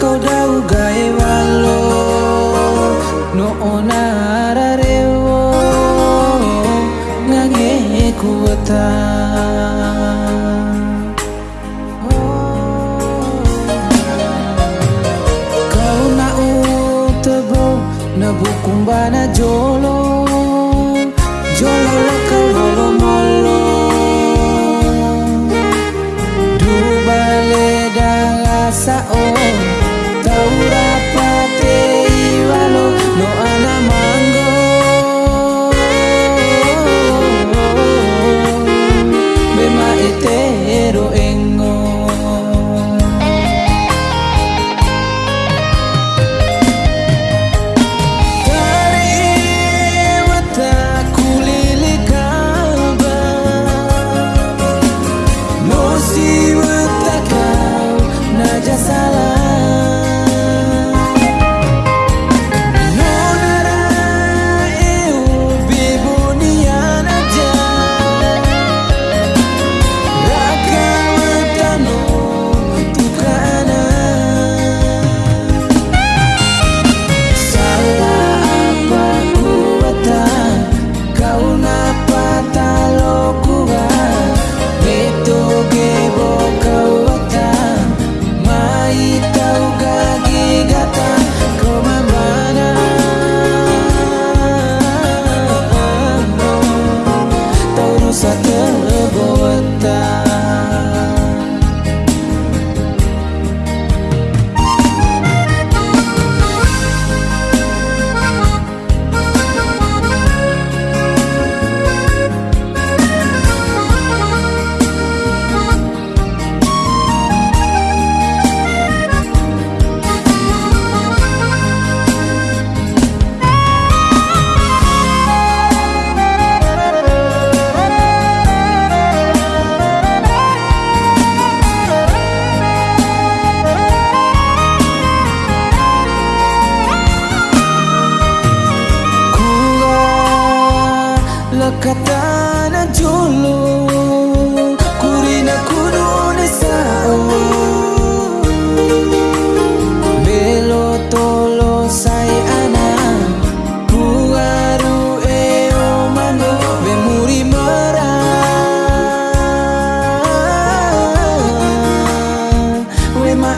kau dau gae walo. No onara rewo. Ngange kuwata kau na utebo na bukumbana jolo. Jolo kau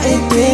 ain't been